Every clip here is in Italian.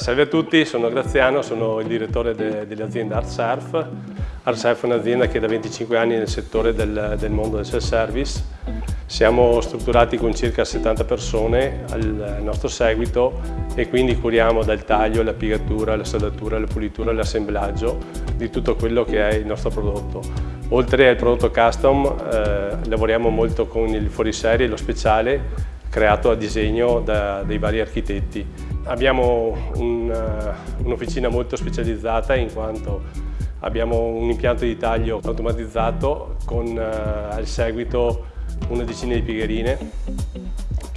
Salve a tutti, sono Graziano, sono il direttore de, dell'azienda ArtSurf. ArtSurf è un'azienda che da 25 anni è nel settore del, del mondo del self-service. Siamo strutturati con circa 70 persone al nostro seguito e quindi curiamo dal taglio, la piegatura, la saldatura, la pulitura, l'assemblaggio di tutto quello che è il nostro prodotto. Oltre al prodotto custom eh, lavoriamo molto con il fuoriserie e lo speciale creato a disegno da, dai vari architetti. Abbiamo un'officina un molto specializzata in quanto abbiamo un impianto di taglio automatizzato con uh, al seguito una decina di piegherine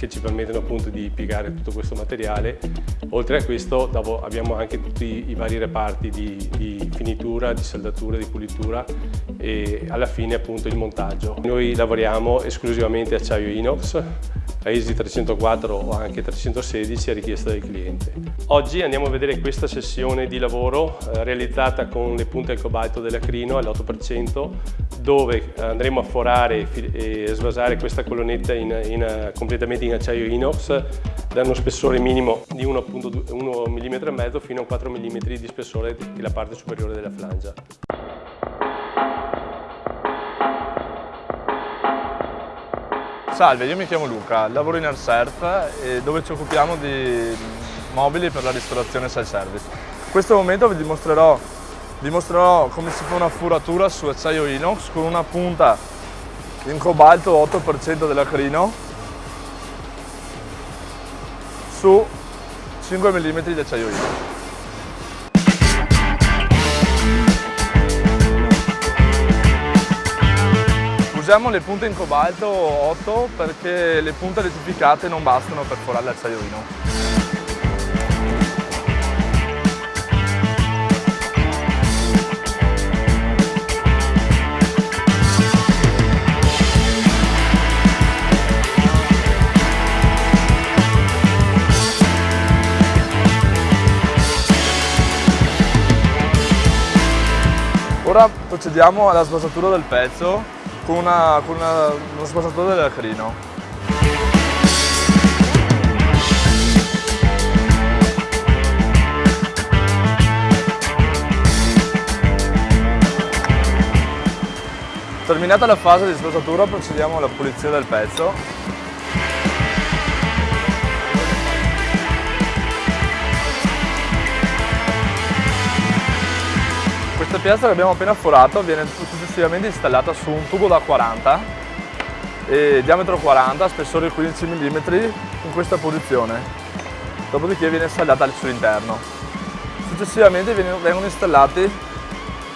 che ci permettono appunto di piegare tutto questo materiale. Oltre a questo abbiamo anche tutti i vari reparti di, di finitura, di saldatura, di pulitura e alla fine appunto il montaggio. Noi lavoriamo esclusivamente acciaio inox ISI 304 o anche 316 a richiesta del cliente. Oggi andiamo a vedere questa sessione di lavoro eh, realizzata con le punte al cobalto dell'acrino all'8% dove andremo a forare e svasare questa colonnetta in, in, completamente in acciaio inox da uno spessore minimo di 1,5 mm fino a 4 mm di spessore della parte superiore della flangia. Salve, io mi chiamo Luca, lavoro in AirSurf dove ci occupiamo di mobili per la ristorazione self-service. In questo momento vi dimostrerò, vi mostrerò come si fa una furatura su acciaio inox con una punta in cobalto 8% dell'acrino su 5 mm di acciaio inox. Usiamo le punte in cobalto 8 perché le punte rettificate non bastano per forare l'acciaioino. Ora procediamo alla sbasatura del pezzo con, una, con una, uno spazatore dell'acrino. Terminata la fase di spazzatura procediamo alla pulizia del pezzo piastra che abbiamo appena forato viene successivamente installata su un tubo da 40 e diametro 40, spessore 15 mm in questa posizione. Dopodiché viene installata sull'interno. Successivamente vengono installati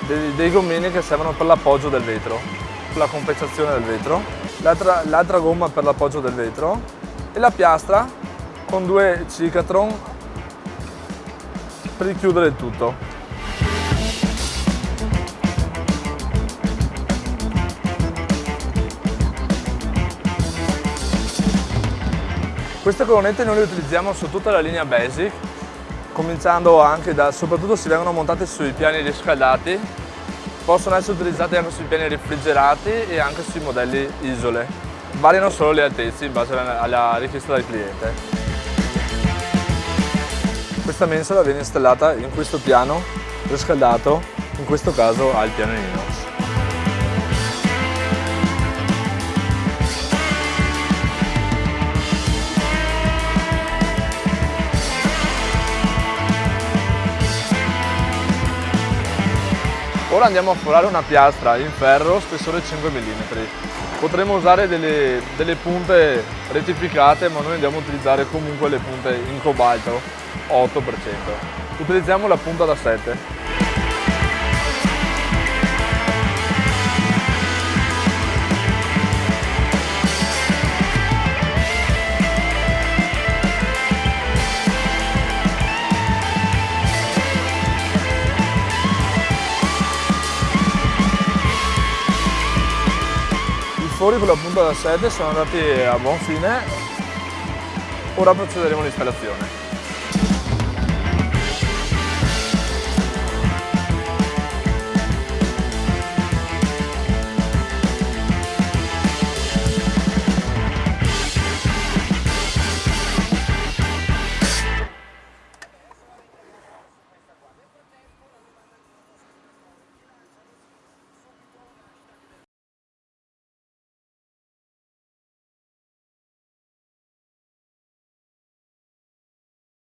dei, dei gommini che servono per l'appoggio del vetro, per la compensazione del vetro, l'altra gomma per l'appoggio del vetro e la piastra con due cicatron per richiudere il tutto. Queste colonnette noi le utilizziamo su tutta la linea Basic, cominciando anche da, soprattutto se vengono montate sui piani riscaldati, possono essere utilizzate anche sui piani refrigerati e anche sui modelli isole. Variano solo le altezze in base alla richiesta del cliente. Questa mensola viene installata in questo piano riscaldato, in questo caso al piano Ora andiamo a forare una piastra in ferro spessore 5 mm. Potremmo usare delle, delle punte rettificate ma noi andiamo a utilizzare comunque le punte in cobalto 8%. Utilizziamo la punta da 7. Fori con la punta da 7 sono andati a buon fine, ora procederemo all'installazione.